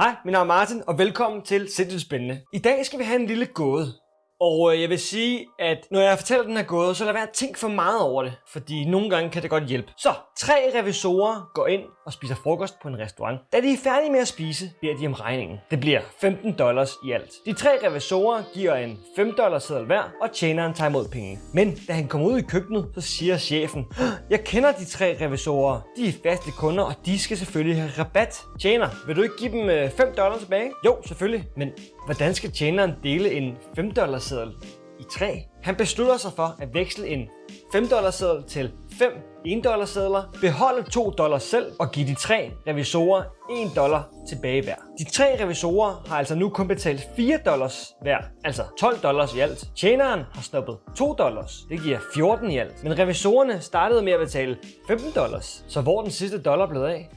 Hej, mit navn er Martin, og velkommen til Sindssygt Spændende. I dag skal vi have en lille gåde. Og øh, jeg vil sige, at når jeg fortæller den her gåde, så lad være at tænke for meget over det, fordi nogle gange kan det godt hjælpe. Så, tre revisorer går ind og spiser frokost på en restaurant. Da de er færdige med at spise, beder de om regningen. Det bliver 15 dollars i alt. De tre revisorer giver en 5 dollars seddel hver, og tjeneren tager imod penge. Men da han kommer ud i køkkenet, så siger chefen, jeg kender de tre revisorer. De er faste kunder, og de skal selvfølgelig have rabat. Tjener, vil du ikke give dem øh, 5 dollars tilbage? Jo, selvfølgelig. Men hvordan skal tjeneren dele en 5 dollars seddel i træ. Han beslutter sig for at veksle en 5 dollars seddel til 5 1 dollarsedler, beholde 2 dollars selv og give de tre revisorer 1 dollar tilbage hver. De tre revisorer har altså nu kun betalt 4 dollars hver, altså 12 dollars i alt. Tjeneren har snuppet 2 dollars, det giver 14 i alt. Men revisorerne startede med at betale 15 dollars, så hvor den sidste dollar blevet af?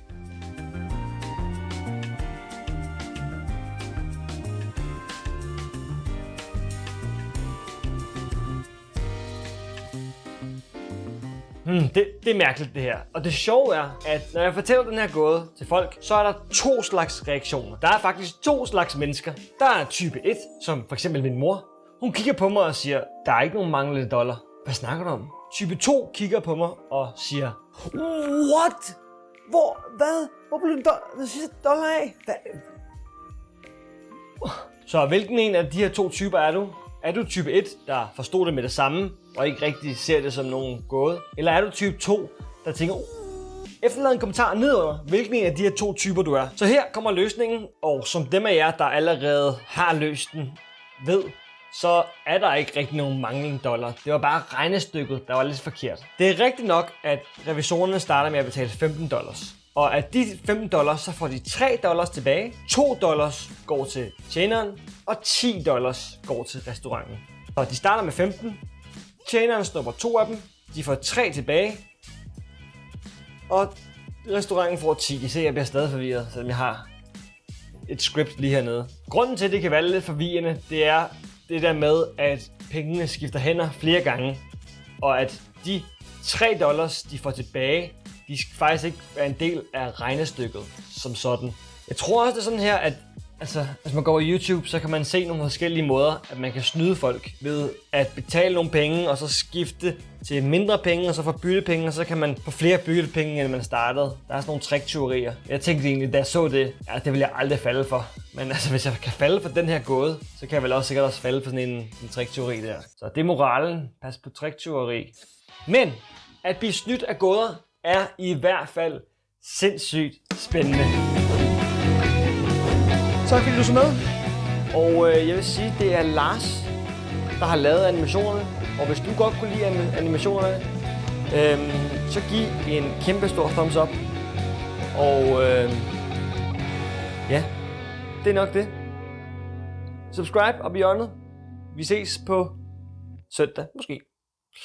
Hmm, det, det er mærkeligt det her. Og det sjove er, at når jeg fortæller den her gåde til folk, så er der to slags reaktioner. Der er faktisk to slags mennesker. Der er type 1, som for eksempel min mor. Hun kigger på mig og siger, der er ikke nogen manglende dollar. Hvad snakker du om? Type 2 kigger på mig og siger, What? Hvor? Hvad? Hvor blev den, do- den sidste dollar af? Hvad? Så hvilken en af de her to typer er du? Er du type 1, der forstod det med det samme, og ikke rigtig ser det som nogen gåde? Eller er du type 2, der tænker, uh, efterlad en kommentar nedover, hvilken af de her to typer du er. Så her kommer løsningen, og som dem af jer, der allerede har løst den, ved, så er der ikke rigtig nogen manglende dollar. Det var bare regnestykket, der var lidt forkert. Det er rigtigt nok, at revisorerne starter med at betale 15 dollars. Og af de 15 dollars, så får de 3 dollars tilbage, 2 dollars går til tjeneren, og 10 dollars går til restauranten. Så de starter med 15, tjeneren snupper to af dem, de får 3 tilbage, og restauranten får 10. I ser, jeg bliver stadig forvirret, selvom jeg har et script lige hernede. Grunden til, at det kan være lidt forvirrende, det er det der med, at pengene skifter hænder flere gange, og at de 3 dollars, de får tilbage, de skal faktisk ikke være en del af regnestykket som sådan. Jeg tror også, det er sådan her, at altså, hvis man går på YouTube, så kan man se nogle forskellige måder, at man kan snyde folk ved at betale nogle penge, og så skifte til mindre penge, og så få byttepenge, og så kan man få flere byttepenge, end man startede. Der er sådan nogle trickteorier. Jeg tænkte egentlig, da jeg så det, at det vil jeg aldrig falde for. Men altså, hvis jeg kan falde for den her gåde, så kan jeg vel også sikkert også falde for sådan en, en trickteori der. Så det er moralen. Pas på trickteori. Men at blive snydt af gåder er i hvert fald sindssygt spændende. Tak fordi du så med. Og øh, jeg vil sige, det er Lars, der har lavet animationerne. Og hvis du godt kunne lide anim- animationerne, øh, så giv en kæmpe stor thumbs up. Og øh, ja, det er nok det. Subscribe og hjørnet. Vi ses på søndag, måske.